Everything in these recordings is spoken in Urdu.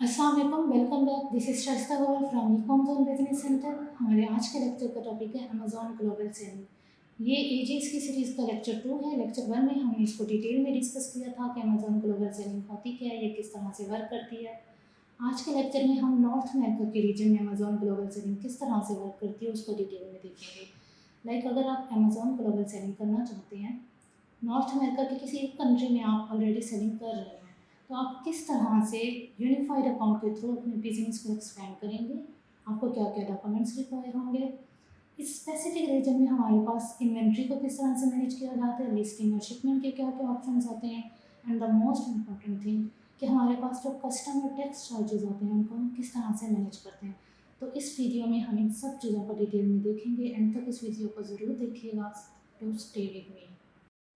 السلام علیکم welcome back this is Shaista Gul from e com zone business centre ہمارے آج کے لیکچر کا ٹاپک ہے امیزون گلوبل سیلنگ یہ اے جی ایس کی سیریز کا لیکچر ٹو ہے. لیکچر ون میں ہم نے اس کو ڈیٹیل میں ڈسکس کیا تھا کہ امیزون گلوبل سیلنگ ہوتی کیا ہے، یہ کس طرح سے ورک کرتی ہے. آج کے لیکچر میں ہم نارتھ امیریکا کے ریجن میں امیزون گلوبل سیلنگ کس طرح سے ورک کرتی ہے اس کو ڈیٹیل میں دیکھیں گے. لائک اگر آپ امیزون گلوبل سیلنگ کرنا چاہتے ہیں نارتھ امیریکا کی کسی ایک کنٹری میں آپ آلریڈی سیلنگ کر رہے ہیں تو آپ کس طرح سے یونیفائڈ اکاؤنٹ کے تھرو اپنے بزنس کو ایکسپینڈ کریں گے؟ آپ کو کیا کیا ڈاکومنٹس ریکوائر ہوں گے؟ اس اسپیسیفک ریجن میں ہمارے پاس انوینٹری کو کس طرح سے مینیج کیا جاتا ہے؟ لسٹنگ اور شپمنٹ کے کیا کیا آپشنس آتے ہیں؟ And the most important thing کہ ہمارے پاس جو کسٹمر ٹیکس چارجز ہوتے ہیں، ان کو ہم کس طرح سے مینیج کرتے ہیں؟ تو اس ویڈیو میں ہم ان سب چیزوں کو ڈیٹیل میں دیکھیں گے۔ اینڈ تک اس ویڈیو کو ضرور دیکھیے گا۔ To stay with me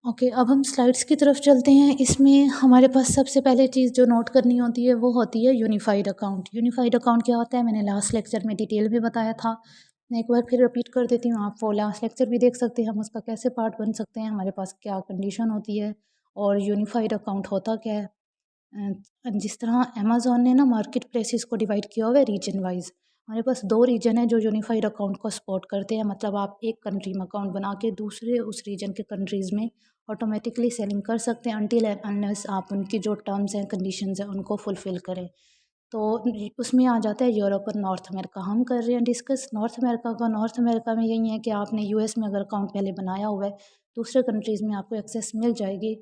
okay اب ہم سلائڈس کی طرف چلتے ہیں۔ اس میں ہمارے پاس سب سے پہلے چیز جو نوٹ کرنی ہوتی ہے وہ ہوتی ہے یونیفائڈ اکاؤنٹ یونیفائڈ اکاؤنٹ کیا ہوتا ہے؟ میں نے لاسٹ لیکچر میں ڈیٹیل میں بتایا تھا۔ میں ایک بار پھر رپیٹ کر دیتی ہوں، آپ وہ لاسٹ لیکچر بھی دیکھ سکتے ہیں۔ ہم اس کا کیسے پارٹ بن سکتے ہیں؟ ہمارے پاس کیا کنڈیشن ہوتی ہے؟ اور یونیفائڈ اکاؤنٹ ہوتا کیا ہے؟ جس طرح امیزون نے نا مارکیٹ پلیسز کو ڈیوائڈ کیا ہوا ہے ریجن وائز ہمارے پاس دو ریجن ہیں جو یونیفائڈ اکاؤنٹ کو سپورٹ کرتے ہیں۔ مطلب آپ ایک کنٹری میں اکاؤنٹ بنا کے دوسرے اس ریجن کے کنٹریز میں آٹومیٹکلی سیلنگ کر سکتے ہیں انٹل انلیس آپ ان کی جو ٹرمز ہیں کنڈیشنز ہیں ان کو فلفل کریں۔ تو اس میں آ جاتا ہے یورپ اور نارتھ امریکہ ہم کر رہے ہیں ڈسکس نارتھ امریکہ کا۔ نارتھ امریکہ میں یہی ہے کہ آپ نے یو ایس میں اگر اکاؤنٹ پہلے بنایا ہوا ہے، دوسرے کنٹریز میں آپ کو ایکسیس مل جائے گی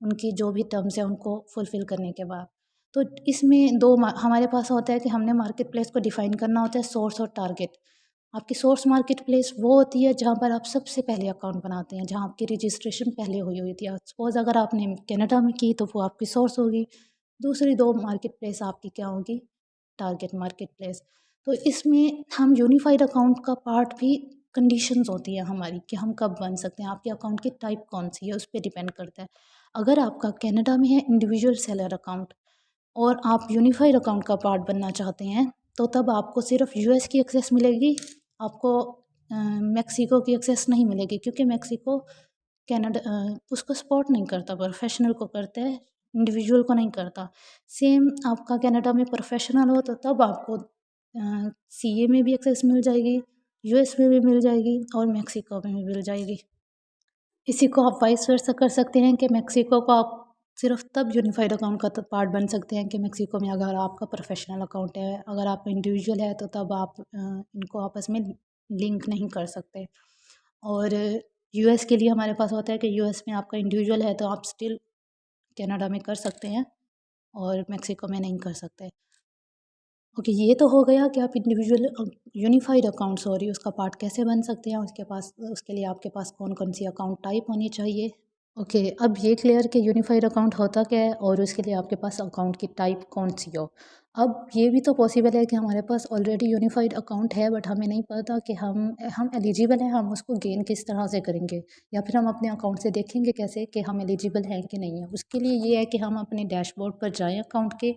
ان کی جو بھی ٹرمز ہیں ان کو فلفل کرنے کے بعد۔ تو اس میں دو ہمارے پاس ہوتا ہے کہ ہم نے مارکیٹ پلیس کو ڈیفائن کرنا ہوتا ہے سورس اور ٹارگیٹ آپ کی سورس مارکیٹ پلیس وہ ہوتی ہے جہاں پر آپ سب سے پہلے اکاؤنٹ بناتے ہیں، جہاں آپ کی رجسٹریشن پہلے ہوئی ہوئی تھی۔ سپوز اگر آپ نے کینیڈا میں کی تو وہ آپ کی سورس ہوگی۔ دوسری دو مارکیٹ پلیس آپ کی کیا ہوگی؟ ٹارگیٹ مارکیٹ پلیس تو اس میں ہم یونیفائڈ اکاؤنٹ کا پارٹ بھی کنڈیشنز ہوتی ہیں ہماری کہ ہم کب بن سکتے ہیں۔ آپ کے اکاؤنٹ کی ٹائپ کون سی ہے؟ اس پہ ڈیپینڈ کرتا ہے۔ اگر آپ کا کینیڈا میں ہے انڈیویجول سیلر اکاؤنٹ اور آپ یونیفائڈ اکاؤنٹ کا پارٹ بننا چاہتے ہیں تو تب آپ کو صرف یو ایس کی ایکسیس ملے گی۔ آپ کو میکسیکو کی ایکسیس نہیں ملے گی کیونکہ میکسیکو کینیڈا اس کو سپورٹ نہیں کرتا پروفیشنل کو کرتا ہے انڈیویجول کو نہیں کرتا۔ سیم آپ کا کینیڈا میں پروفیشنل ہو تو تب آپ کو سی اے میں بھی ایکسیس مل جائے گی یو ایس میں بھی مل جائے گی اور میکسیکو میں بھی مل جائے گی۔ اسی کو آپ وائس ورثہ کر سکتے ہیں کہ میکسیکو کو آپ صرف تب یونیفائڈ اکاؤنٹ کا پارٹ بن سکتے ہیں کہ میکسیکو میں اگر آپ کا پروفیشنل اکاؤنٹ ہے، اگر آپ انڈیویجول ہے تو تب آپ ان کو آپس میں لنک نہیں کر سکتے۔ اور یو ایس کے لیے ہمارے پاس ہوتا ہے کہ یو ایس میں آپ کا انڈیویجول ہے تو آپ اسٹل کینیڈا میں کر سکتے ہیں اور میکسیکو میں نہیں کر سکتے۔ اوکے، یہ تو ہو گیا کہ آپ انڈیویجول یونیفائڈ اکاؤنٹ سوری اس کا پارٹ کیسے بن سکتے ہیں؟ اس کے پاس، اس کے لیے آپ کے پاس کون کون سی اکاؤنٹ ٹائپ ہونی چاہیے؟ اوکے، اب یہ کلیئر کہ یونیفائڈ اکاؤنٹ ہوتا کیا ہے اور اس کے لیے آپ کے پاس اکاؤنٹ کی ٹائپ کون سی ہو۔ اب یہ بھی تو پاسبل ہے کہ ہمارے پاس آلریڈی یونیفائڈ اکاؤنٹ ہے بٹ ہمیں نہیں پتا کہ ہم ہم ایلیجیبل ہیں، ہم اس کو گین کس طرح سے کریں گے، یا پھر ہم اپنے اکاؤنٹ سے دیکھیں گے کیسے کہ ہم ایلیجیبل ہیں کہ نہیں ہیں۔ اس کے لیے یہ ہے کہ ہم اپنے ڈیش بورڈ پر جائیں اکاؤنٹ کے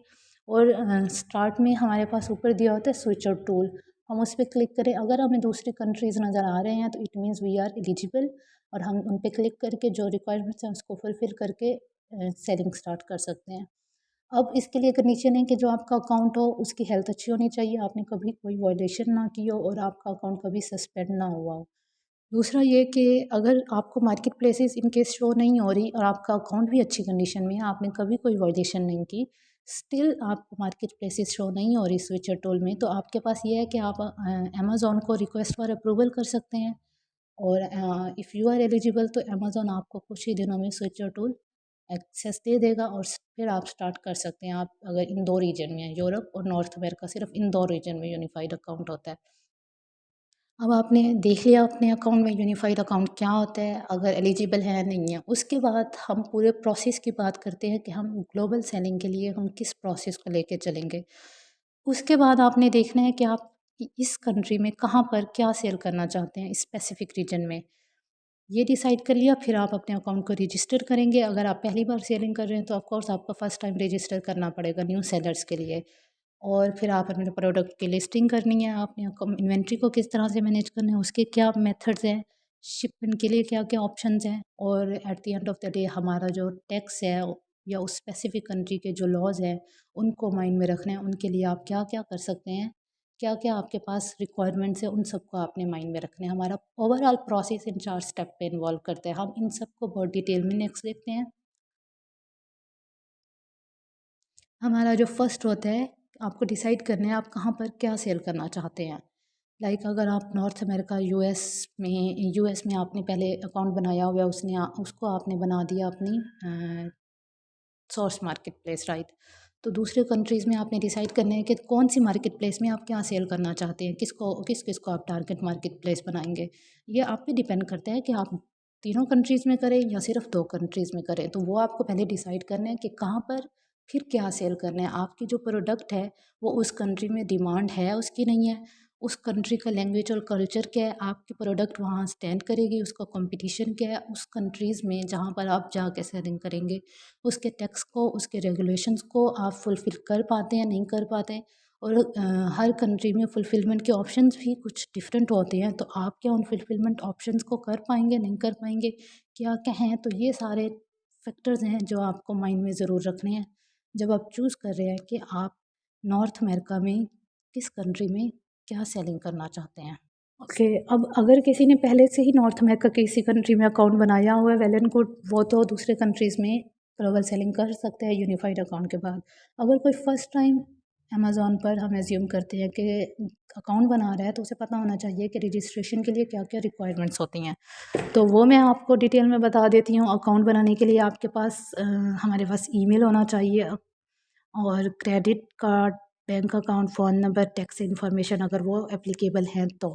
اور اسٹارٹ میں ہمارے پاس اوپر دیا ہوتا ہے سوئچ اور ٹول ہم اس پہ کلک کریں۔ اگر ہمیں دوسری کنٹریز نظر آ رہے ہیں تو it means we are eligible اور ہم ان پہ کلک کر کے جو ریکوائرمنٹس ہیں اس کو فلفل کر کے سیلنگ اسٹارٹ کر سکتے ہیں۔ اب اس کے لیے کنڈیشن ہے کہ جو آپ کا اکاؤنٹ ہو، اس کی ہیلتھ اچھی ہونی چاہیے۔ آپ نے کبھی کوئی وائلیشن نہ کی ہو اور آپ کا اکاؤنٹ کبھی سسپینڈ نہ ہوا ہو۔ دوسرا یہ کہ اگر آپ کو market places in case show نہیں ہو رہی اور آپ کا اکاؤنٹ بھی اچھی کنڈیشن میں ہے، آپ نے کبھی کوئی وائلیشن نہیں کی اسٹل آپ کو مارکیٹ پلیسز شو نہیں ہو رہی سوئچر ٹول میں، تو آپ کے پاس یہ ہے کہ آپ امیزون کو ریکویسٹ فار اپروول کر سکتے ہیں۔ اور اف یو آر ایلیجیبل تو امیزون آپ کو کچھ ہی دنوں میں سوئچر ٹول ایکسیس دے دے گا اور پھر آپ سٹارٹ کر سکتے ہیں آپ اگر ان دو ریجن میں ہیں، یورپ اور نارتھ امیریکا صرف ان دو ریجن میں یونیفائڈ اکاؤنٹ ہوتا ہے۔ اب آپ نے دیکھ لیا اپنے اکاؤنٹ میں یونیفائڈ اکاؤنٹ کیا ہوتا ہے، اگر ایلیجیبل ہے نہیں ہے اس کے بعد ہم پورے پروسیس کی بات کرتے ہیں کہ ہم گلوبل سیلنگ کے لیے ہم کس پروسیس کو لے کے چلیں گے۔ اس کے بعد آپ نے دیکھنا ہے کہ آپ کہ اس کنٹری میں کہاں پر کیا سیل کرنا چاہتے ہیں اسپیسیفک ریجن میں۔ یہ ڈیسائیڈ کر لیا، پھر آپ اپنے اکاؤنٹ کو رجسٹر کریں گے۔ اگر آپ پہلی بار سیلنگ کر رہے ہیں تو آف کورس آپ کو فرسٹ ٹائم رجسٹر کرنا پڑے گا نیو سیلرس کے لیے۔ اور پھر آپ اپنے پروڈکٹ کی لسٹنگ کرنی ہے۔ آپ نے انوینٹری کو کس طرح سے مینیج کرنا ہے، اس کے کیا میتھڈز ہیں شپمنٹ کے لیے کیا کیا آپشنز ہیں۔ اور at the end of the day ہمارا جو ٹیکس ہے یا اس اسپیسیفک کنٹری کے جو لاز ہیں، ان کو مائنڈ میں رکھنا ہے۔ ان کے لیے آپ کیا کیا کر سکتے ہیں۔ کیا کیا آپ کے پاس ریکوائرمنٹس ہیں ان سب کو آپ نے مائنڈ میں رکھنا ہے؟ ہمارا اوور آل پروسیس ان چار اسٹیپ پہ انوالو کرتے ہیں ہم ان سب کو بہت ڈیٹیل میں نیکسٹ دیکھتے ہیں۔ ہمارا جو فرسٹ ہوتا ہے، آپ کو ڈیسائیڈ کرنا ہے آپ کہاں پر کیا سیل کرنا چاہتے ہیں۔ لائک اگر آپ نارتھ امریکہ یو ایس میں یو ایس میں آپ نے پہلے اکاؤنٹ بنایا ہوا ہے اس نے اس کو آپ نے بنا دیا اپنی سورس مارکیٹ پلیس رائٹ تو دوسرے کنٹریز میں آپ نے ڈیسائڈ کرنا ہے کہ کون سی مارکیٹ پلیس میں آپ کیا سیل کرنا چاہتے ہیں؟ کس کو، کس کس کو آپ ٹارگیٹ مارکیٹ پلیس بنائیں گے؟ یہ آپ پہ ڈیپینڈ کرتا ہے کہ آپ تینوں کنٹریز میں کریں یا صرف دو کنٹریز میں کریں۔ تو وہ آپ کو پہلے ڈیسائڈ کرنا ہے کہ کہاں پر پھر کیا سیل کرنا ہے۔ آپ کی جو پروڈکٹ ہے وہ اس کنٹری میں ڈیمانڈ ہے، اس کی نہیں ہے۔ اس کنٹری کا لینگویج اور کلچر کیا ہے، آپ کی پروڈکٹ وہاں اسٹینڈ کرے گی، اس کا کمپٹیشن کیا ہے، اس کنٹریز میں جہاں پر آپ جا کے سیلنگ کریں گے۔ اس کے ٹیکس کو، اس کے ریگولیشنس کو آپ فلفل کر پاتے ہیں، نہیں کر پاتے اور ہر کنٹری میں فلفلمنٹ کے آپشنس بھی کچھ ڈفرینٹ ہوتے ہیں۔ تو آپ کیا ان فلفلمنٹ آپشنس کو کر پائیں گے، نہیں کر پائیں گے؟ کیا کیا ہیں تو یہ سارے فیکٹرز ہیں جو آپ کو مائنڈ میں ضرور رکھنے ہیں۔ جب آپ چوز کر رہے ہیں کہ آپ نارتھ امریکہ میں کس کنٹری میں کیا سیلنگ کرنا چاہتے ہیں؟ اوکے، اب اگر کسی نے پہلے سے ہی نارتھ امریکہ کسی کنٹری میں اکاؤنٹ بنایا ہوا ہے ویل اینڈ گڈ وہ تو دوسرے کنٹریز میں گلوبل سیلنگ کر سکتے ہیں یونیفائڈ اکاؤنٹ کے بعد۔ اگر کوئی فرسٹ ٹائم امیزون پر ہم ایزیوم کرتے ہیں کہ اکاؤنٹ بنا رہا ہے، تو اسے پتہ ہونا چاہیے کہ رجسٹریشن کے لیے کیا کیا ریکوائرمنٹس ہوتی ہیں۔ تو وہ میں آپ کو ڈیٹیل میں بتا دیتی ہوں۔ اکاؤنٹ بنانے کے لیے آپ کے پاس ہمارے پاس ای میل ہونا چاہیے اور credit card bank account, phone number, tax information اگر وہ اپلیکیبل ہیں تو۔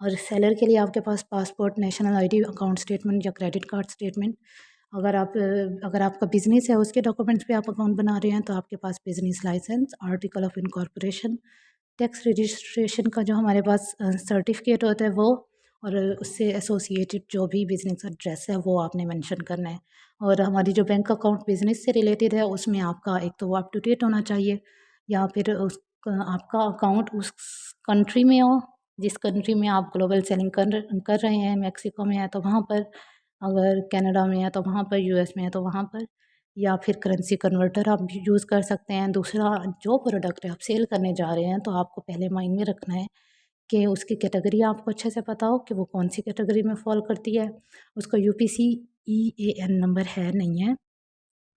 اور سیلر کے لیے آپ کے پاس passport, national I D, account statement یا کریڈٹ کارڈ اسٹیٹمنٹ اگر آپ اگر آپ کا بزنس ہے، اس کے ڈاکومنٹس پہ آپ اکاؤنٹ بنا رہے ہیں تو آپ کے پاس business licence, article of incorporation, tax registration کا جو ہمارے پاس سرٹیفکیٹ ہوتا ہے وہ، اور اس سے ایسوسیٹڈ جو بھی بزنس ایڈریس ہے وہ آپ نے مینشن کرنا ہے۔ اور ہماری جو بینک اکاؤنٹ بزنس سے ریلیٹڈ ہے، اس میں آپ کا ایک تو وہ اپ ٹو ڈیٹ ہونا چاہیے۔ یا پھر اس آپ کا اکاؤنٹ اس کنٹری میں ہو، جس کنٹری میں آپ گلوبل سیلنگ کر کر رہے ہیں، میکسیکو میں ہے تو وہاں پر، اگر کینیڈا میں ہے تو وہاں پر، یو ایس میں ہے تو وہاں پر، یا پھر کرنسی کنورٹر آپ یوز کر سکتے ہیں۔ دوسرا، جو پروڈکٹ آپ سیل کرنے جا رہے ہیں تو آپ کو پہلے مائنڈ میں رکھنا ہے کہ اس کی کیٹیگری آپ کو اچھے سے پتہ ہو کہ وہ کون سی کیٹیگری میں فال کرتی ہے۔ اس کا U P C E A N number ہے، نہیں ہے۔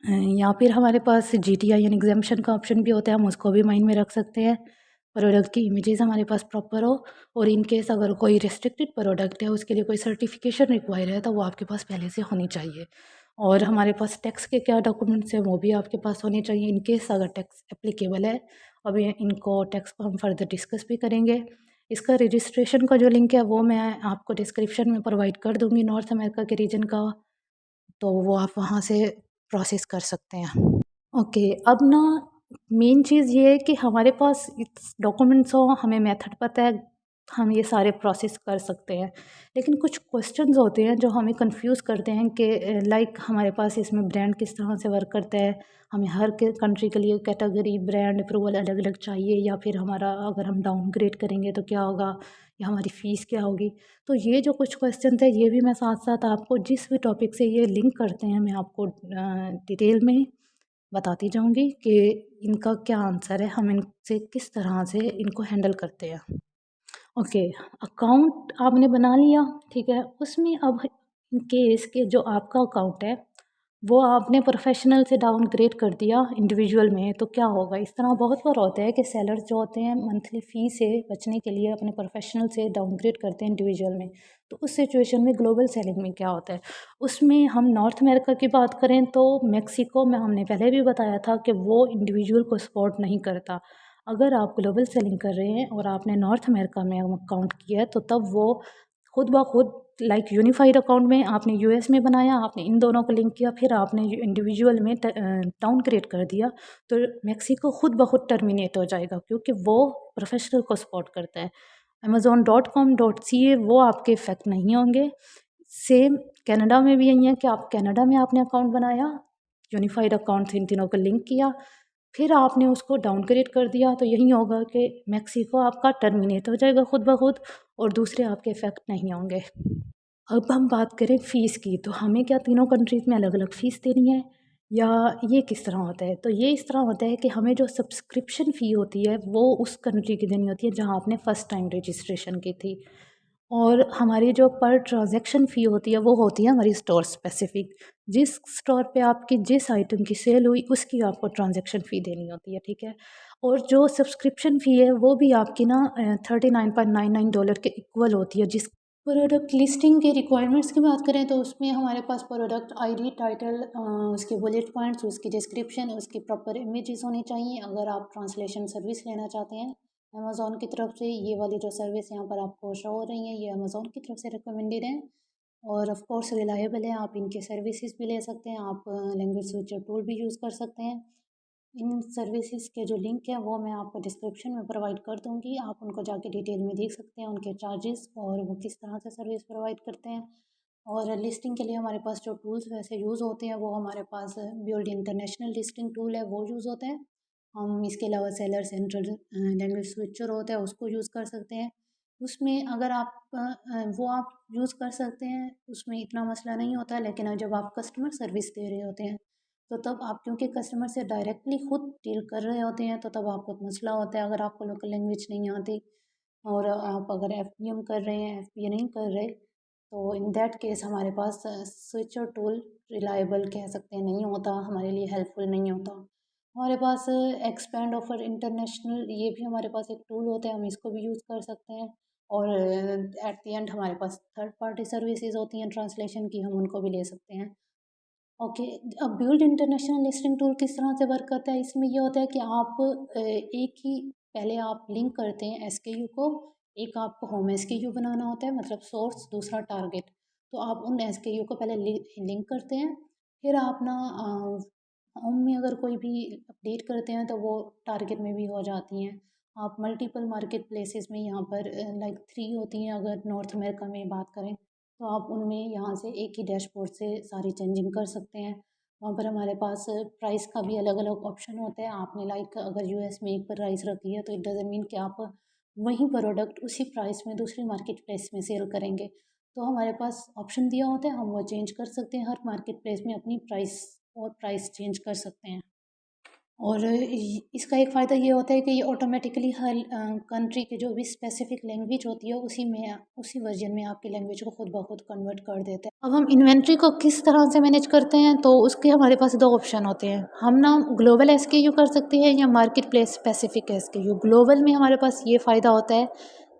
یا پھر ہمارے پاس جی ٹی آئی یعنی ایگزامشن کا آپشن بھی ہوتا ہے، ہم اس کو بھی مائنڈ میں رکھ سکتے ہیں۔ پروڈکٹ کی امیجز ہمارے پاس پراپر ہو اور ان کیس اگر کوئی ریسٹرکٹیڈ پروڈکٹ ہے، اس کے لیے کوئی سرٹیفکیشن ریکوائر ہے، تو وہ آپ کے پاس پہلے سے ہونی چاہیے۔ اور ہمارے پاس ٹیکس کے کیا ڈاکومنٹس ہیں، وہ بھی آپ کے پاس ہونے چاہیے۔ ان کیس اگر ٹیکس اپلیکیبل ہے ابھی ان کو ٹیکس کو ہم فردر ڈسکس بھی کریں گے۔ اس کا رجسٹریشن کا جو لنک ہے، وہ میں آپ کو ڈسکرپشن میں پرووائڈ کر دوں گی۔ نارتھ امریکہ کے ریجن کا، تو وہ آپ وہاں سے پروسیس کر سکتے ہیں۔ اوکے اب نا مین چیز یہ ہے کہ ہمارے پاس ڈاکومنٹس ہوں، ہمیں میتھڈ پتہ ہے۔ ہم یہ سارے پروسیس کر سکتے ہیں۔ لیکن کچھ کوشچنز ہوتے ہیں جو ہمیں کنفیوز کرتے ہیں کہ لائک ہمارے پاس اس میں برانڈ کس طرح سے ورک کرتا ہے۔ ہمیں ہر کنٹری کے لیے کیٹیگری برانڈ اپروول الگ الگ چاہیے یا پھر ہمارا اگر ہم ڈاؤن گریڈ کریں گے تو کیا ہوگا یا ہماری فیس کیا ہوگی۔ تو یہ جو کچھ کوشچن تھے یہ بھی میں ساتھ ساتھ آپ کو جس بھی ٹاپک سے یہ لنک کرتے ہیں میں آپ کو ڈیٹیل میں بتاتی جاؤں گی کہ ان کا کیا آنسر ہے، ہم ان سے کس طرح سے ان کو ہینڈل کرتے ہیں۔ اوکے اکاؤنٹ آپ نے بنا لیا، ٹھیک ہے۔ اس میں اب ان کیس کے جو آپ کا اکاؤنٹ ہے، وہ آپ نے پروفیشنل سے ڈاؤن گریڈ کر دیا انڈیویجول میں۔ تو کیا ہوگا؟ اس طرح بہت بار ہوتا ہے کہ سیلرز جو ہوتے ہیں منتھلی فی سے بچنے کے لیے اپنے پروفیشنل سے ڈاؤن گریڈ کرتے ہیں انڈیویجول میں۔ تو اس سچویشن میں گلوبل سیلنگ میں کیا ہوتا ہے؟ اس میں ہم نارتھ امیریکا کی بات کریں تو میکسیکو میں ہم نے پہلے بھی بتایا تھا کہ وہ انڈیویجول کو سپورٹ نہیں کرتا۔ اگر آپ گلوبل سیلنگ کر رہے ہیں اور آپ نے نارتھ امیریکا میں اکاؤنٹ کیا ہے، تو تب وہ خود بخود لائک یونیفائڈ اکاؤنٹ میں آپ نے یو ایس میں بنایا، آپ نے ان دونوں کو لنک کیا، پھر آپ نے انڈیویجول میں ٹاؤن کریٹ کر دیا، تو میکسیکو خود بخود ٹرمینیٹ ہو جائے گا کیونکہ وہ پروفیشنل کو سپورٹ کرتا ہے۔ Amazon dot com dot C A وہ آپ کے افیکٹ نہیں ہوں گے۔ سیم کینیڈا میں بھی یہی ہے کہ آپ کینیڈا میں آپ نے اکاؤنٹ بنایا یونیفائڈ اکاؤنٹ ان تینوں کو لنک کیا پھر آپ نے اس کو ڈاؤن گریڈ کر دیا تو یہی ہوگا کہ میکسیکو آپ کا ٹرمینیٹ ہو جائے گا خود بخود اور دوسرے آپ کے افیکٹ نہیں ہوں گے۔ اب ہم بات کریں فیس کی تو ہمیں کیا تینوں کنٹریز میں الگ الگ فیس دینی ہے یا یہ کس طرح ہوتا ہے؟ تو یہ اس طرح ہوتا ہے کہ ہمیں جو سبسکرپشن فی ہوتی ہے وہ اس کنٹری کی دینی ہوتی ہے جہاں آپ نے فسٹ ٹائم رجسٹریشن کی تھی۔ اور ہماری جو پر ٹرانزیکشن فی ہوتی ہے وہ ہوتی ہے ہماری اسٹور اسپیسیفک جس اسٹور پہ آپ کی جس آئٹم کی سیل ہوئی اس کی آپ کو ٹرانزیکشن فی دینی ہوتی ہے، ٹھیک ہے؟ اور جو سبسکرپشن فی ہے وہ بھی آپ کی نا thirty nine point nine nine dollar کے ایکول ہوتی ہے۔ جس پروڈکٹ لسٹنگ کے ریکوائرمنٹس کی بات کریں تو اس میں ہمارے پاس پروڈکٹ آئی ڈی ٹائٹل اس کے بلیٹ پوائنٹس اس کی ڈسکرپشن اس کی پراپر امیجز ہونی چاہیے۔ اگر آپ ٹرانسلیشن سروس لینا چاہتے ہیں امیزون کی طرف سے یہ والی جو سروس یہاں پر آپ کو شو ہو رہی ہیں، یہ امیزون کی طرف سے ریکمنڈیڈ ہیں۔ اور آف کورس ریلائبل ہیں، آپ ان کے سروسز بھی لے سکتے ہیں، آپ لینگویج سوئچر ٹول بھی یوز کر سکتے ہیں۔ ان سروسز کے جو لنک ہے وہ میں آپ کو ڈسکرپشن میں پرووائڈ کر دوں گی۔ آپ ان کو جا کے ڈیٹیل میں دیکھ سکتے ہیں ان کے چارجز اور وہ کس طرح سے سروس پرووائڈ کرتے ہیں۔ اور لسٹنگ کے لیے ہمارے پاس جو ٹولس ویسے یوز ہوتے ہیں، وہ ہمارے پاس بیولڈ انٹرنیشنل لسٹنگ ٹول ہے، وہ یوز ہوتے ہیں۔ ہم اس کے علاوہ سیلر سینٹرل لینگویج سوئچر ہوتا ہے، اس کو یوز کر سکتے ہیں۔ اس میں اگر آپ وہ آپ یوز کر سکتے ہیں، اس میں اتنا مسئلہ نہیں ہوتا ہے لیکن جب آپ کسٹمر سروس دے رہے ہوتے ہیں، تو تب آپ، کیونکہ کسٹمر سے ڈائریکٹلی خود ڈیل کر رہے ہوتے ہیں، تو تب آپ کو مسئلہ ہوتا ہے۔ اگر آپ کو لوکل لینگویج نہیں آتی اور آپ اگر ایف پی ایم کر رہے ہیں ایف پی اے نہیں کر رہے، تو ان دیٹ کیس ہمارے پاس سوئچر ٹول ریلائبل کہہ سکتے ہیں، نہیں ہوتا، ہمارے لیے ہیلپ فل نہیں ہوتا۔ ہمارے پاس ایکسپینڈ آفر انٹرنیشنل یہ بھی ہمارے پاس ایک ٹول ہوتا ہے ہم اس کو بھی یوز کر سکتے ہیں۔ اور ایٹ دی اینڈ ہمارے پاس تھرڈ پارٹی سروسز ہوتی ہیں ٹرانسلیشن کی ہم ان کو بھی لے سکتے ہیں۔ اوکے اب بیولڈ انٹرنیشنل لسٹنگ ٹول کس طرح سے ورک کرتا ہے؟ اس میں یہ ہوتا ہے کہ آپ ایک ہی، پہلے آپ لنک کرتے ہیں ایس کے یو کو، ایک آپ کو ہوم ایس کے یو بنانا ہوتا ہے مطلب سورس دوسرا ٹارگیٹ تو آپ ان ایس کے یو کو پہلے لنک کرتے ہیں، پھر آپ نا ہوم میں اگر کوئی بھی اپڈیٹ کرتے ہیں تو وہ ٹارگیٹ میں بھی ہو جاتی ہیں۔ آپ ملٹیپل مارکیٹ پلیسز میں یہاں پر لائک تھری ہوتی ہیں اگر نارتھ امیرکا میں بات کریں تو آپ ان میں یہاں سے ایک ہی ڈیش بورڈ سے ساری چینجنگ کر سکتے ہیں۔ وہاں پر ہمارے پاس پرائس کا بھی الگ الگ آپشن ہوتا ہے۔ آپ نے لائک اگر یو ایس میں ایک پرائز رکھی ہے تو اٹ ڈزن مین کہ آپ وہیں پروڈکٹ اسی پرائس میں دوسری مارکیٹ پلیس میں سیل کریں گے۔ تو ہمارے پاس آپشن دیا ہوتا ہے، ہم وہ چینج کر سکتے ہیں۔ ہر مارکیٹ پلیس میں اپنی پرائس اور پرائس چینج کر سکتے ہیں۔ اور اس کا ایک فائدہ یہ ہوتا ہے کہ یہ آٹومیٹکلی ہر کنٹری کی جو بھی اسپیسیفک لینگویج ہوتی ہے، اسی میں، اسی ورژن میں آپ کی لینگویج کو خود بخود کنورٹ کر دیتے ہیں۔ اب ہم انوینٹری کو کس طرح سے مینیج کرتے ہیں، تو اس کے ہمارے پاس دو آپشن ہوتے ہیں۔ ہم نا گلوبل ایس کے یو کر سکتے ہیں یا market place specific S K U global میں ہمارے پاس یہ فائدہ ہوتا ہے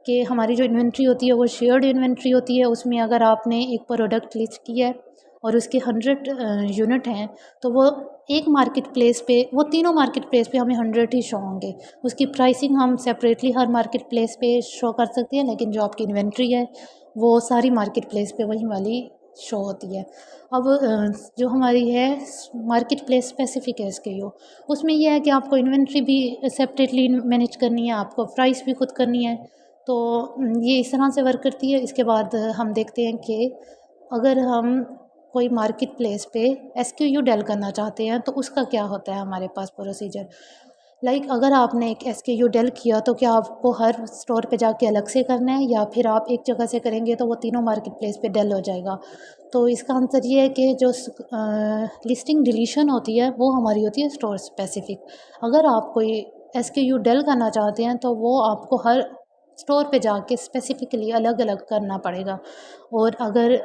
کہ ہماری جو انوینٹری ہوتی ہے، وہ شیئرڈ انوینٹری ہوتی ہے۔ اس میں اگر آپ نے ایک پروڈکٹ لسٹ کیا ہے اور اس کے ہنڈریڈ یونٹ ہیں، تو وہ ایک مارکیٹ پلیس پہ، وہ تینوں مارکیٹ پلیس پہ ہمیں ہنڈریڈ ہی شو ہوں گے۔ اس کی پرائسنگ ہم سپریٹلی ہر مارکیٹ پلیس پہ شو کر سکتے ہیں، لیکن جو آپ کی انوینٹری ہے، وہ ساری مارکیٹ پلیس پہ وہی والی شو ہوتی ہے۔ اب جو ہماری ہے مارکیٹ پلیس اسپیسیفک ہے اس کے یو۔ اس میں یہ ہے کہ آپ کو انوینٹری بھی سپریٹلی مینیج کرنی ہے، آپ کو پرائس بھی خود کرنی ہے۔ تو یہ اس طرح سے ورک کرتی ہے۔ اس کے بعد ہم دیکھتے ہیں کہ اگر ہم کوئی مارکیٹ پلیس پہ ایس کیو یو ڈیل کرنا چاہتے ہیں تو اس کا کیا ہوتا ہے ہمارے پاس پروسیجر لائک اگر آپ نے ایک ایس کے یو ڈیل کیا تو کیا آپ کو ہر اسٹور پہ جا کے الگ سے کرنا ہے یا پھر آپ ایک جگہ سے کریں گے تو وہ تینوں مارکیٹ پلیس پہ ڈیل ہو جائے گا؟ تو اس کا آنسر یہ ہے کہ جو لسٹنگ ڈلیشن ہوتی ہے وہ ہماری ہوتی ہے اسٹور اسپیسیفک اگر آپ کوئی ایس کے یو ڈیل کرنا چاہتے ہیں تو وہ آپ کو ہر اسٹور پہ جا کے اسپیسیفکلی الگ الگ کرنا پڑے گا۔ اور اگر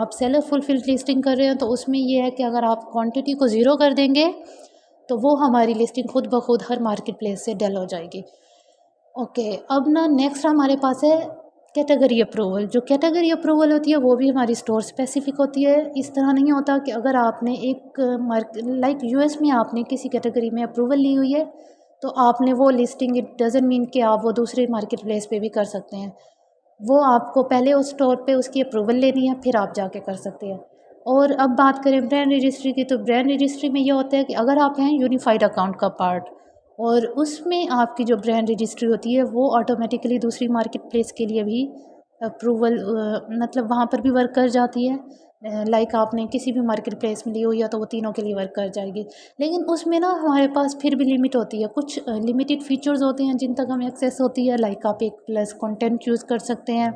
آپ سیلر فلفل لسٹنگ کر رہے ہیں تو اس میں یہ ہے کہ اگر آپ کوانٹٹی کو زیرو کر دیں گے تو وہ ہماری لسٹنگ خود بخود ہر مارکیٹ پلیس سے ڈل ہو جائے گی۔ اوکے اب نا نیکسٹ ہمارے پاس ہے کیٹیگری اپروول جو کیٹیگری اپروول ہوتی ہے وہ بھی ہماری اسٹور اسپیسیفک ہوتی ہے۔ اس طرح نہیں ہوتا کہ اگر آپ نے ایک مارکیٹ لائک یو ایس میں آپ نے کسی کیٹیگری میں اپروول لی ہوئی ہے تو آپ نے وہ لسٹنگ اٹ ڈزن مین کہ آپ وہ دوسری مارکیٹ پلیس پہ بھی کر سکتے ہیں۔ وہ آپ کو پہلے اس اسٹور پہ اس کی اپروول لینی ہے، پھر آپ جا کے کر سکتے ہیں۔ اور اب بات کریں برانڈ رجسٹری کی، تو برانڈ رجسٹری میں یہ ہوتا ہے کہ اگر آپ ہیں یونیفائڈ اکاؤنٹ کا پارٹ اور اس میں آپ کی جو برانڈ رجسٹری ہوتی ہے، وہ آٹومیٹکلی دوسری مارکیٹ پلیس کے لیے بھی اپروول مطلب وہاں پر بھی ورک کر جاتی ہے۔ لائک آپ نے کسی بھی مارکیٹ پلیس میں لی ہوئی ہے تو وہ تینوں کے لیے ورک کر جائے گی۔ لیکن اس میں نا ہمارے پاس پھر بھی لمٹ ہوتی ہے۔ کچھ لمیٹیڈ فیچرز ہوتے ہیں جن تک ہمیں ایکسیس ہوتی ہے۔ لائک آپ ایک پلس کنٹینٹ یوز کر سکتے ہیں۔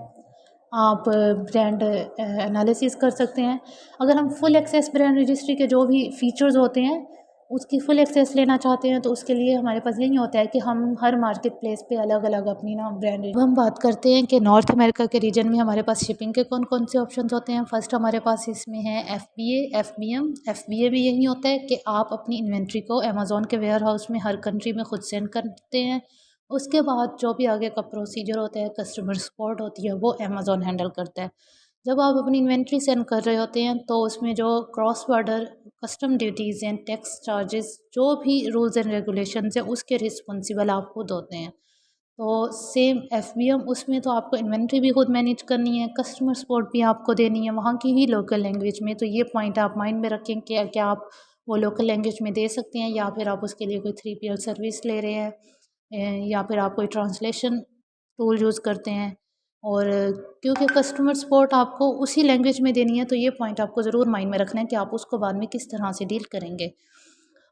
آپ برانڈ انالیسس کر سکتے ہیں۔ اگر ہم فل ایکسیس برانڈ رجسٹری کے جو بھی فیچرز ہوتے ہیں اس کی فل ایکسیس لینا چاہتے ہیں تو اس کے لیے ہمارے پاس یہی ہوتا ہے کہ ہم ہر مارکیٹ پلیس پہ الگ الگ اپنی نا برانڈ اب ہم بات کرتے ہیں کہ نارتھ امریکہ کے ریجن میں ہمارے پاس شپنگ کے کون کون سے آپشنز ہوتے ہیں۔ فرسٹ ہمارے پاس اس میں ہے F B A F B M F B A بھی یہی ہوتا ہے کہ آپ اپنی انوینٹری کو امیزون کے ویئر ہاؤس میں ہر کنٹری میں خود سینڈ کرتے ہیں۔ اس کے بعد جو بھی آگے کا پروسیجر ہوتا ہے کسٹمر سپورٹ ہوتی ہے، وہ امیزون ہینڈل کرتا ہے۔ جب آپ اپنی انوینٹری سینڈ کر رہے ہوتے ہیں، تو اس میں جو کراس بارڈر، کسٹم ڈیوٹیز ہیں، ٹیکس چارجز، جو بھی رولز اینڈ ریگولیشنز ہیں، اس کے رسپانسیبل آپ خود ہوتے ہیں۔ تو سیم ایف بی ایم اس میں تو آپ کو انوینٹری بھی خود مینیج کرنی ہے کسٹمر سپورٹ بھی آپ کو دینی ہے، وہاں کی ہی لوکل لینگویج میں۔ تو یہ پوائنٹ آپ مائنڈ میں رکھیں کہ کیا آپ وہ لوکل لینگویج میں دے سکتے ہیں، یا پھر آپ اس کے لیے کوئی تھری پی ایل سروس لے رہے ہیں، یا پھر آپ کوئی ٹرانسلیشن ٹول یوز کرتے ہیں۔ اور کیونکہ کسٹمر سپورٹ آپ کو اسی لینگویج میں دینی ہے، تو یہ پوائنٹ آپ کو ضرور مائنڈ میں رکھنا ہے کہ آپ اس کو بعد میں کس طرح سے ڈیل کریں گے۔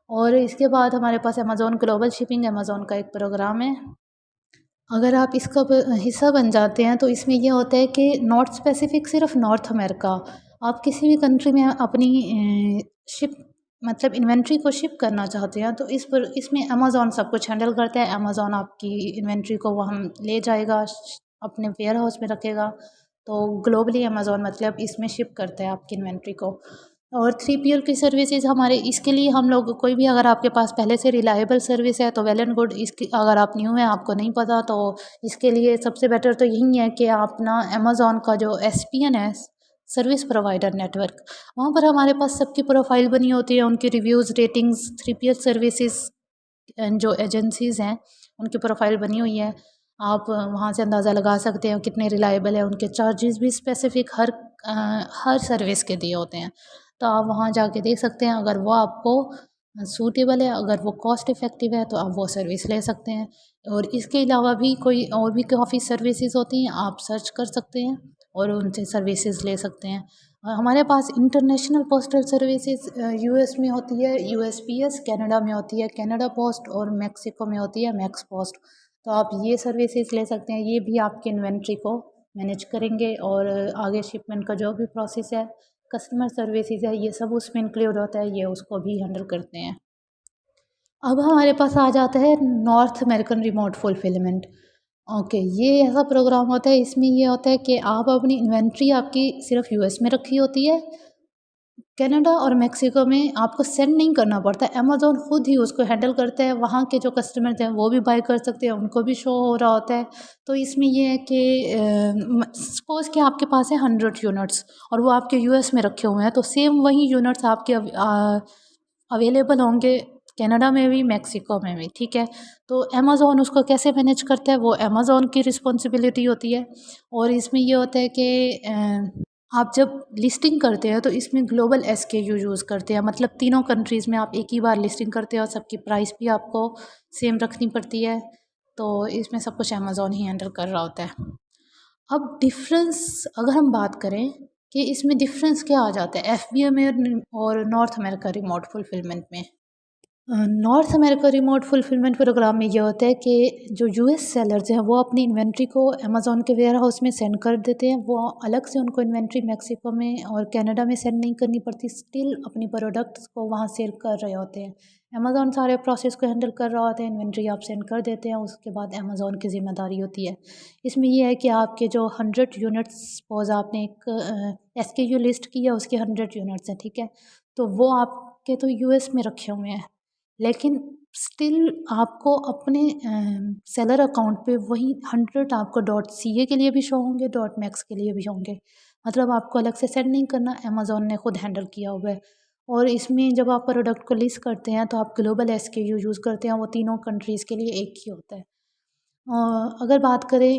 اور اس کے بعد ہمارے پاس امیزون گلوبل شپنگ امیزون کا ایک پروگرام ہے۔ اگر آپ اس کا حصہ بن جاتے ہیں، تو اس میں یہ ہوتا ہے کہ نارتھ اسپیسیفک صرف نارتھ امیرکا آپ کسی بھی کنٹری میں اپنی شپ مطلب انوینٹری کو شپ کرنا چاہتے ہیں، تو اس پر، اس میں امیزون سب کچھ ہینڈل کرتا ہے۔ امیزون آپ کی انوینٹری کو وہاں لے جائے گا۔ اپنے ویئر ہاؤس میں رکھے گا۔ تو گلوبلی امیزون مطلب اس میں شپ کرتا ہے آپ کی انوینٹری کو۔ اور تھری پی ایل کی سروسز ہمارے اس کے لیے ہم لوگ کوئی بھی اگر آپ کے پاس پہلے سے ریلائبل سروس ہے تو ویل اینڈ گڈ اس کی اگر آپ نیو ہیں، آپ کو نہیں پتہ تو اس کے لیے سب سے بیٹر تو یہی ہے کہ آپ نا امیزون کا جو ایس پی این ہے سروس پرووائڈر نیٹورک وہاں پر ہمارے پاس سب کی پروفائل بنی ہوتی ہے۔ ان کی reviews ratings three P L services جو ایجنسیز ہیں، ان کی پروفائل بنی ہوئی ہے۔ آپ وہاں سے اندازہ لگا سکتے ہیں کتنے ریلائبل ہیں، ان کے چارجز بھی اسپیسیفک ہر ہر سروس کے دیے ہوتے ہیں۔ تو آپ وہاں جا کے دیکھ سکتے ہیں، اگر وہ آپ کو سوٹیبل ہے، اگر وہ کاسٹ افیکٹو ہے، تو آپ وہ سروس لے سکتے ہیں۔ اور اس کے علاوہ بھی کوئی اور بھی کافی سروسز ہوتی ہیں، آپ سرچ کر سکتے ہیں اور ان سے سروسز لے سکتے ہیں۔ ہمارے پاس international postal services U S میں ہوتی ہے U S P S Canada میں ہوتی ہے کینیڈا پوسٹ اور میکسیکو میں ہوتی ہے میکس پوسٹ تو آپ یہ سروسز لے سکتے ہیں، یہ بھی آپ کے انوینٹری کو مینیج کریں گے اور آگے شپمنٹ کا جو بھی پروسیس ہے، کسٹمر سروسز ہے، یہ سب اس میں انکلیوڈ ہوتا ہے، یہ اس کو بھی ہینڈل کرتے ہیں۔ اب ہمارے پاس آ جاتا ہے North American remote fulfilment. Okay, یہ ایسا پروگرام ہوتا ہے، اس میں یہ ہوتا ہے کہ آپ اپنی انوینٹری آپ کی صرف یو ایس میں رکھی ہوتی ہے کینیڈا اور میکسیکو میں آپ کو سینڈ نہیں کرنا پڑتا امیزون خود ہی اس کو ہینڈل کرتا ہے وہاں کے جو کسٹمرز ہیں وہ بھی بائی کر سکتے ہیں، ان کو بھی شو ہو رہا ہوتا ہے۔ تو اس میں یہ ہے کہ سپوز کہ آپ کے پاس ہے ہنڈریڈ یونٹس اور وہ آپ کے یو ایس میں رکھے ہوئے ہیں، تو سیم وہی یونٹس آپ کے اویلیبل ہوں گے کینیڈا میں بھی، میکسیکو میں بھی، ٹھیک ہے؟ تو امیزون اس کو کیسے مینیج کرتا ہے؟ وہ امیزون کی رسپانسبلٹی ہوتی ہے۔ اور اس میں یہ ہوتا ہے کہ آپ جب لسٹنگ کرتے ہیں تو اس میں global S K U use کرتے ہیں۔ مطلب تینوں کنٹریز میں آپ ایک ہی بار لسٹنگ کرتے ہیں اور سب کی پرائس بھی آپ کو سیم رکھنی پڑتی ہے۔ تو اس میں سب کچھ امیزون ہی ہینڈل کر رہا ہوتا ہے۔ اب ڈفرینس اگر ہم بات کریں کہ اس میں ڈفرینس کیا آ جاتا ہے ایف بی ایم اور نارتھ امیریکا ریموٹ فلفلمنٹ میں۔ North America remote fulfilment programme میں یہ ہوتا ہے کہ جو یو ایس سیلرز ہیں، وہ اپنی انوینٹری کو امیزون کے ویئر ہاؤس میں سینڈ کر دیتے ہیں۔ وہ الگ سے ان کو انوینٹری میکسیکو میں اور کینیڈا میں سینڈ نہیں کرنی پڑتی اسٹل اپنی پروڈکٹس کو وہاں سیل کر رہے ہوتے ہیں۔ امیزون سارے پروسیس کو ہینڈل کر رہا ہوتا ہے، انوینٹری آپ سینڈ کر دیتے ہیں، اس کے بعد امیزون کی ذمہ داری ہوتی ہے۔ اس میں یہ ہے کہ آپ کے جو ہنڈریڈ یونٹس سپوز آپ نے ایک ایس کے یو لسٹ کی ہے، اس کے ہنڈریڈ یونٹس ہیں، ٹھیک ہے۔ تو وہ آپ کے تو یو ایس میں رکھے ہوئے ہیں۔ لیکن اسٹل آپ کو اپنے سیلر اکاؤنٹ پہ وہی ہنڈریڈ آپ کو ڈاٹ سی اے کے لیے بھی شو ہوں گے ڈاٹ میکس کے لیے بھی ہوں گے۔ مطلب آپ کو الگ سے سینڈ نہیں کرنا امیزون نے خود ہینڈل کیا ہوا ہے۔ اور اس میں جب آپ پروڈکٹ کو لسٹ کرتے ہیں تو آپ global S K U use کرتے ہیں، وہ تینوں کنٹریز کے لیے ایک ہی ہوتا ہے۔ اگر بات کریں،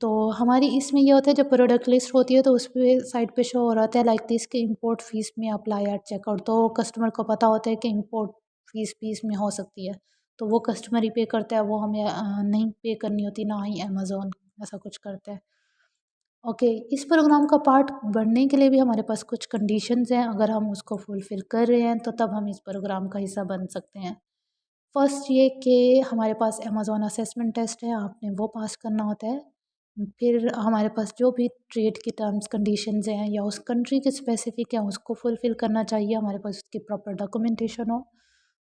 تو ہماری اس میں یہ ہوتا ہے، جب پروڈکٹ لسٹ ہوتی ہے تو اس پہ سائٹ پہ شو ہو رہا ہے لائک دس کہ امپورٹ فیس میں اپلائی ایٹ چیک آؤٹ تو کسٹمر کو پتہ ہوتا ہے کہ امپورٹ فیس پیس میں ہو سکتی ہے۔ تو وہ کسٹمر ہی پے کرتا ہے، وہ ہمیں نہیں پے کرنی ہوتی، نہ ہی امیزون ایسا کچھ کرتا ہے۔ اوکے اس پروگرام کا پارٹ بڑھنے کے لیے بھی ہمارے پاس کچھ کنڈیشنز ہیں۔ اگر ہم اس کو فلفل کر رہے ہیں، تو تب ہم اس پروگرام کا حصہ بن سکتے ہیں۔ فرسٹ یہ کہ ہمارے پاس امیزون اسیسمنٹ ٹیسٹ ہے، آپ نے وہ پاس کرنا ہوتا ہے۔ پھر ہمارے پاس جو بھی ٹریڈ کی ٹرمس کنڈیشنز ہیں، یا اس کنٹری کے اسپیسیفک ہیں، اس کو فلفل کرنا چاہیے۔ ہمارے پاس اس کی پراپر ڈاکومنٹیشن ہو۔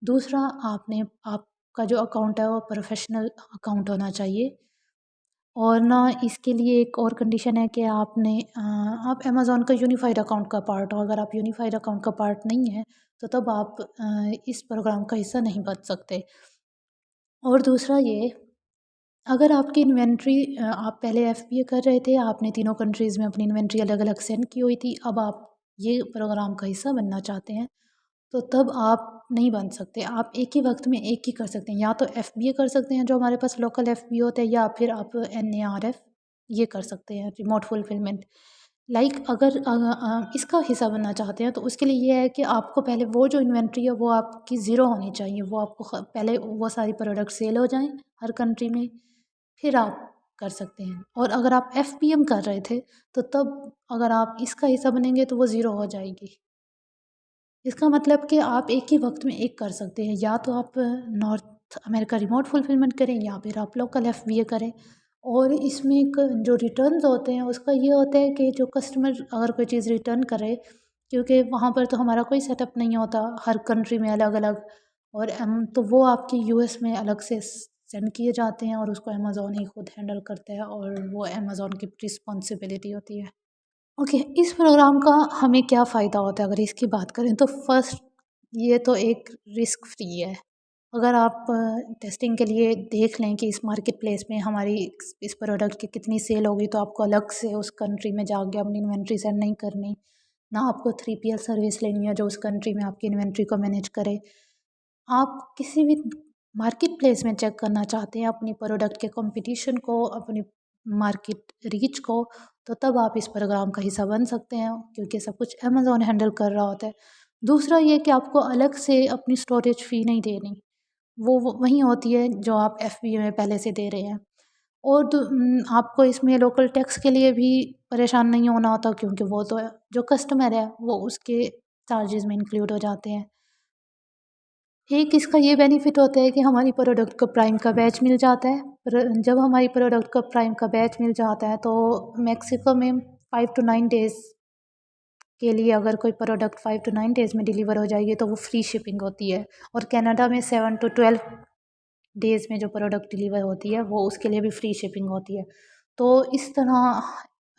دوسرا، آپ نے، آپ کا جو اکاؤنٹ ہے وہ پروفیشنل اکاؤنٹ ہونا چاہیے۔ اور نہ اس کے لیے ایک اور کنڈیشن ہے کہ آپ نے آپ امیزون کا یونیفائڈ اکاؤنٹ کا پارٹ ہو۔ اگر آپ یونیفائڈ اکاؤنٹ کا پارٹ نہیں ہیں، تو تب آپ اس پروگرام کا حصہ نہیں بن سکتے۔ اور دوسرا یہ، اگر آپ کی انوینٹری آپ پہلے ایف بی اے کر رہے تھے، آپ نے تینوں کنٹریز میں اپنی انوینٹری الگ الگ سینڈ کی ہوئی تھی، اب آپ یہ پروگرام کا حصہ بننا چاہتے ہیں۔ تو تب آپ نہیں بن سکتے۔ آپ ایک ہی وقت میں ایک ہی کر سکتے ہیں۔ یا تو ایف بی اے کر سکتے ہیں جو ہمارے پاس لوکل ایف بی ہوتے ہیں یا پھر آپ این اے آر ایف یہ کر سکتے ہیں ریموٹ فلفلمنٹ لائک اگر، اس کا حصہ بننا چاہتے ہیں تو اس کے لیے یہ ہے کہ آپ کو پہلے وہ جو انوینٹری ہے وہ آپ کی زیرو ہونی چاہیے۔ وہ آپ کو پہلے وہ ساری پروڈکٹ سیل ہو جائیں ہر کنٹری میں، پھر آپ کر سکتے ہیں۔ اور اگر آپ ایف پی ایم کر رہے تھے تو تب اگر آپ اس کا حصہ بنیں گے تو وہ زیرو ہو جائے گی۔ اس کا مطلب کہ آپ ایک ہی وقت میں ایک کر سکتے ہیں۔ یا تو آپ نارتھ امریکہ ریموٹ فلفلمنٹ کریں، یا پھر آپ لوکل ایف بی اے کریں۔ اور اس میں ایک جو ریٹرنز ہوتے ہیں، اس کا یہ ہوتا ہے کہ جو کسٹمر اگر کوئی چیز ریٹرن کرے، کیونکہ وہاں پر تو ہمارا کوئی سیٹ اپ نہیں ہوتا، ہر کنٹری میں الگ الگ۔ اور تو وہ آپ کی یو ایس میں الگ سے سینڈ کیے جاتے ہیں اور اس کو امیزون ہی خود ہینڈل کرتا ہے اور وہ امیزون کی رسپانسبلٹی ہوتی ہے۔ اوکے، اس پروگرام کا ہمیں کیا فائدہ ہوتا ہے؟ اگر اس کی بات کریں تو فرسٹ یہ تو ایک رسک فری ہے۔ اگر آپ ٹیسٹنگ کے لیے دیکھ لیں کہ اس مارکیٹ پلیس میں ہماری اس پروڈکٹ کی کتنی سیل ہوگی تو آپ کو الگ سے اس کنٹری میں جا کے اپنی انوینٹری سینڈ نہیں کرنی۔ نہ آپ کو تھری پی ایل سروس لینی ہے جو اس کنٹری میں آپ کی انوینٹری کو مینیج کرے۔ آپ کسی بھی مارکیٹ پلیس میں چیک کرنا چاہتے ہیں اپنی پروڈکٹ کے کمپٹیشن کو، اپنی مارکیٹ ریچ کو تو تب آپ اس پروگرام کا حصہ بن سکتے ہیں، کیونکہ سب کچھ امیزون ہینڈل کر رہا ہوتا ہے۔ دوسرا یہ کہ آپ کو الگ سے اپنی اسٹوریج فی نہیں دینی۔ وہ وہیں ہوتی ہے جو آپ ایف بی اے میں پہلے سے دے رہے ہیں۔ اور آپ کو اس میں لوکل ٹیکس کے لیے بھی پریشان نہیں ہونا ہوتا، کیونکہ وہ تو جو کسٹمر ہے وہ اس کے چارجز میں انکلیوڈ ہو جاتے ہیں۔ ایک اس کا یہ بینیفٹ ہوتا ہے کہ ہماری پروڈکٹ کو پرائم کا بیچ مل جاتا ہے؟ جب ہماری پروڈکٹ کو پرائم کا بیچ مل جاتا ہے تو میکسیکو میں فائیو ٹو نائن ڈیز کے لیے اگر کوئی product five two nine days میں ڈیلیور ہو جائے گی تو وہ فری شپنگ ہوتی ہے۔ اور کینیڈا میں سیون ٹو ٹویلو ڈیز میں جو پروڈکٹ ڈیلیور ہوتی ہے وہ اس کے لیے بھی فری شپنگ ہوتی ہے۔ تو اس طرح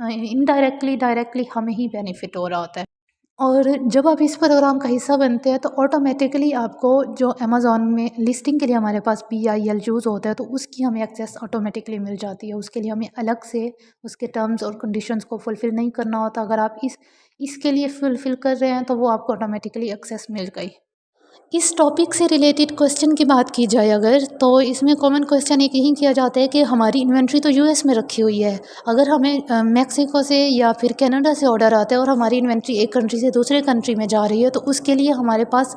انڈائریکٹلی ڈائریکٹلی ہمیں ہی بینیفٹ ہو رہا ہوتا ہے۔ اور جب آپ اس پروگرام کا حصہ بنتے ہیں تو آٹومیٹکلی آپ کو جو امیزون میں لسٹنگ کے لیے ہمارے پاس پی آئی ایل یوز ہوتا ہے تو اس کی ہمیں ایکسیس آٹومیٹکلی مل جاتی ہے۔ اس کے لیے ہمیں الگ سے اس کے ٹرمز اور کنڈیشنز کو فلفل نہیں کرنا ہوتا۔ اگر آپ اس اس کے لیے فلفل کر رہے ہیں تو وہ آپ کو آٹومیٹکلی ایکسیس مل گئی۔ اس ٹاپک سے ریلیٹڈ کویشچن کی بات کی جائے اگر، تو اس میں کامن کویشچن ایک یہی کیا جاتا ہے کہ ہماری انوینٹری تو یو ایس میں رکھی ہوئی ہے۔ اگر ہمیں میکسیکو سے یا پھر کینیڈا سے آڈر آتا ہے اور ہماری انوینٹری ایک کنٹری سے دوسرے کنٹری میں جا رہی ہے، تو اس کے لیے ہمارے پاس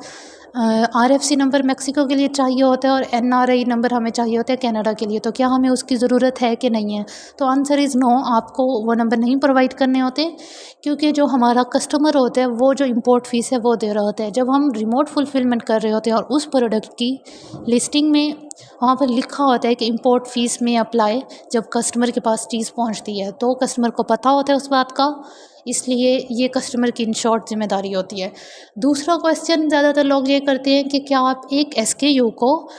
R F C number Mexico کے لیے چاہیے ہوتا ہے اور این آر آئی نمبر ہمیں چاہیے ہوتا ہے کینیڈا کے لیے، تو کیا ہمیں اس کی ضرورت ہے کہ نہیں ہے؟ تو آنسر از نو، آپ کو وہ نمبر نہیں پرووائڈ کرنے ہوتے، کیونکہ جو ہمارا کسٹمر ہوتا ہے، وہ جو امپورٹ فیس ہے، وہ دے رہا ہوتا ہے۔ جب ہم ریموٹ فلفلمنٹ کر رہے ہوتے ہیں اور اس پروڈکٹ کی لسٹنگ میں وہاں پر لکھا ہوتا ہے کہ امپورٹ فیس میں اپلائی جب کسٹمر کے پاس چیز پہنچتی ہے، تو کسٹمر کو پتہ ہوتا ہے اس بات کا، اس لیے یہ کسٹمر کی ان شارٹ ذمہ داری ہوتی ہے۔ دوسرا کویشچن زیادہ تر لوگ یہ کرتے ہیں کہ کیا آپ ایک ایس کے یو کو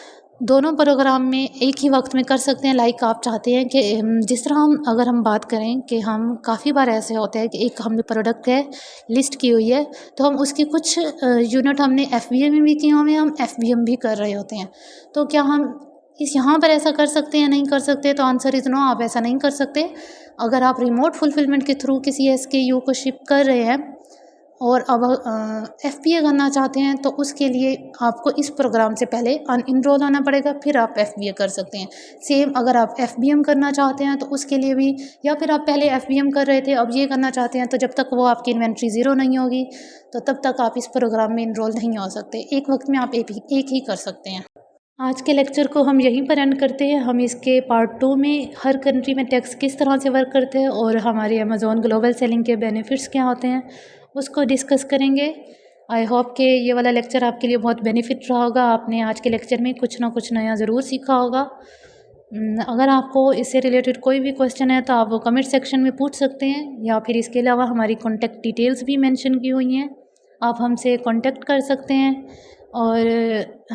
دونوں پروگرام میں ایک ہی وقت میں کر سکتے ہیں لائک آپ چاہتے ہیں کہ جس طرح ہم، اگر ہم بات کریں کہ ہم کافی بار ایسے ہوتے ہیں کہ ایک ہم نے پروڈکٹ ہے لسٹ کی ہوئی ہے، تو ہم اس کی کچھ یونٹ ہم نے ایف بی اے میں بھی کیے ہوئے ہیں، ہم ایف بی ایم بھی کر رہے ہوتے ہیں۔ تو کیا ہم اس یہاں پر ایسا کر سکتے ہیں نہیں کر سکتے؟ تو آنسر از نو آپ ایسا نہیں کر سکتے۔ اگر آپ ریموٹ فلفلمنٹ کے تھرو کسی ایس کے یو کو شپ کر رہے ہیں اور اب ایف پی اے کرنا چاہتے ہیں تو اس کے لیے آپ کو اس پروگرام سے پہلے ان انرول ہونا پڑے گا، پھر آپ ایف بی اے کر سکتے ہیں۔ سیم اگر آپ ایف بی ایم کرنا چاہتے ہیں تو اس کے لیے بھی، یا پھر آپ پہلے ایف بی ایم کر رہے تھے، اب یہ کرنا چاہتے ہیں تو جب تک وہ آپ کی انوینٹری زیرو نہیں ہوگی، تو تب تک آپ اس پروگرام میں انرول نہیں ہو سکتے۔ ایک وقت میں آپ ایک ہی کر سکتے ہیں۔ آج کے لیکچر کو ہم یہیں پر اینڈ کرتے ہیں۔ ہم اس کے پارٹ ٹو میں ہر کنٹری میں ٹیکس کس طرح سے ورک کرتے ہیں اور ہمارے امیزون گلوبل سیلنگ کے بینیفٹس کیا ہوتے ہیں۔ اس کو ڈسکس کریں گے۔ آئی ہوپ کہ یہ والا لیکچر آپ کے لیے بہت بینیفٹ رہا ہوگا۔ آپ نے آج کے لیکچر میں کچھ نہ کچھ نیا ضرور سیکھا ہوگا۔ اگر آپ کو اس سے ریلیٹڈ کوئی بھی کویشچن ہے تو آپ وہ کمنٹ سیکشن میں پوچھ سکتے ہیں یا پھر اس کے علاوہ ہماری کانٹیکٹ ڈیٹیلس بھی مینشن کی ہوئی ہیں۔ آپ ہم سے کانٹیکٹ کر سکتے ہیں۔ اور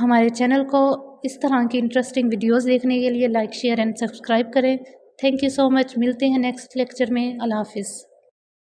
ہمارے چینل کو اس طرح کی انٹرسٹنگ ویڈیوز دیکھنے کے لیے لائک شیئر اینڈ سبسکرائب کریں۔ تھینک یو سو مچ ملتے ہیں نیکسٹ لیکچر میں۔ اللہ حافظ۔